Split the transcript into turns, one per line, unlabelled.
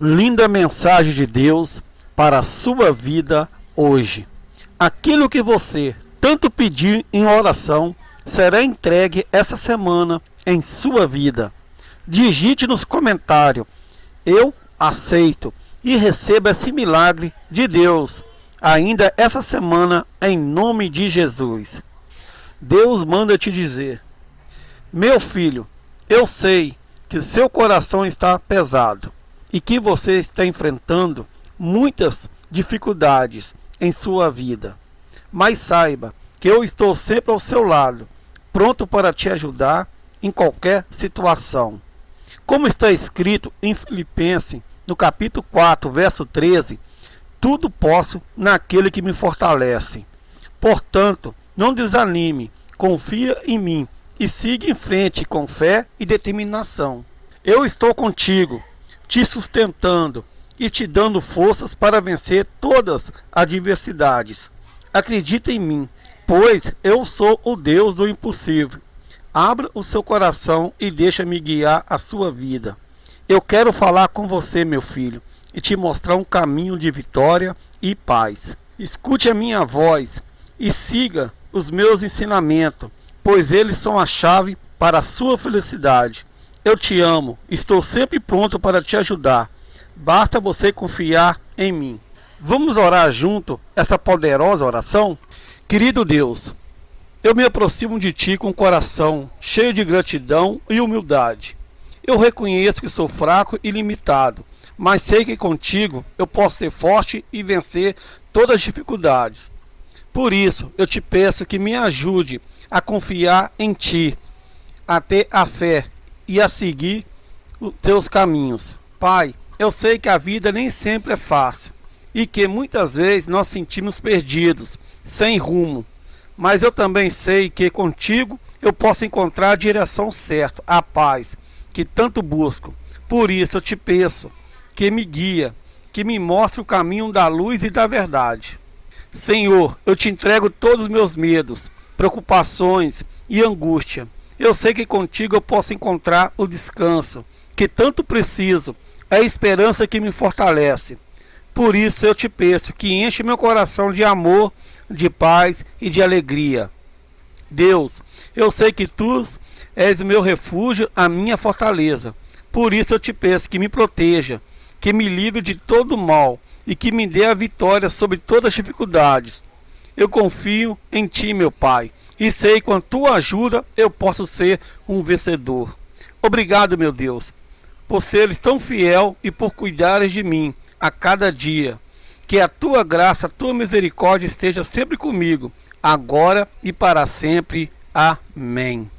linda mensagem de Deus para a sua vida hoje. Aquilo que você tanto pedir em oração será entregue essa semana em sua vida. Digite nos comentários: Eu aceito e receba esse milagre de Deus ainda essa semana em nome de Jesus. Deus manda te dizer: Meu filho, eu sei que seu coração está pesado e que você está enfrentando muitas dificuldades em sua vida. Mas saiba que eu estou sempre ao seu lado, pronto para te ajudar em qualquer situação. Como está escrito em Filipenses, no capítulo 4, verso 13, tudo posso naquele que me fortalece. Portanto, não desanime, confia em mim e siga em frente com fé e determinação. Eu estou contigo, te sustentando e te dando forças para vencer todas as adversidades. Acredita em mim, pois eu sou o Deus do impossível. Abra o seu coração e deixa-me guiar a sua vida. Eu quero falar com você, meu filho, e te mostrar um caminho de vitória e paz. Escute a minha voz e siga os meus ensinamentos, pois eles são a chave para a sua felicidade. Eu te amo, estou sempre pronto para te ajudar. Basta você confiar em mim. Vamos orar junto essa poderosa oração? Querido Deus, eu me aproximo de Ti com o coração cheio de gratidão e humildade. Eu reconheço que sou fraco e limitado, mas sei que contigo eu posso ser forte e vencer todas as dificuldades. Por isso, eu te peço que me ajude a confiar em Ti, a ter a fé e a seguir os Teus caminhos. Pai, eu sei que a vida nem sempre é fácil e que muitas vezes nós sentimos perdidos, sem rumo. Mas eu também sei que contigo eu posso encontrar a direção certa, a paz que tanto busco. Por isso eu te peço que me guia, que me mostre o caminho da luz e da verdade. Senhor, eu te entrego todos os meus medos, preocupações e angústia. Eu sei que contigo eu posso encontrar o descanso que tanto preciso, é a esperança que me fortalece. Por isso eu te peço que enche meu coração de amor, de paz e de alegria. Deus, eu sei que tu és o meu refúgio, a minha fortaleza. Por isso eu te peço que me proteja, que me livre de todo mal e que me dê a vitória sobre todas as dificuldades. Eu confio em Ti, meu Pai, e sei com a Tua ajuda eu posso ser um vencedor. Obrigado, meu Deus, por seres tão fiel e por cuidares de mim a cada dia. Que a Tua graça, a Tua misericórdia esteja sempre comigo, agora e para sempre. Amém.